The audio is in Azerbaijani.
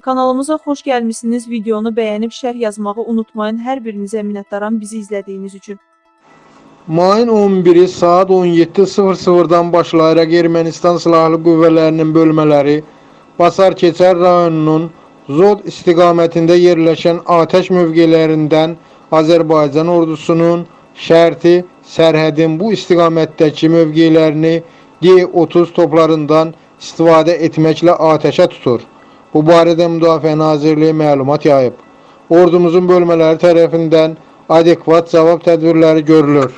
Kanalımıza xoş gəlmisiniz. Videonu bəyənib şərh yazmağı unutmayın. Hər birinizə minnətdaram bizi izlədiyiniz üçün. Mayın 11-i saat 17.00-dan başlayaraq Ermənistan Silahlı Qüvvələrinin bölmələri Basar Keçər rayonunun Zod istiqamətində yerləşən atəş mövqelərindən Azərbaycan ordusunun şərti sərhədin bu istiqamətdəki mövqelərini D-30 toplarından istifadə etməklə atəşə tutur. Bu barədə Müdafiə Nazirliyi məlumat yayıb. Ordumuzun bölmələri tərəfindən adekvat cavab tədbirləri görülür.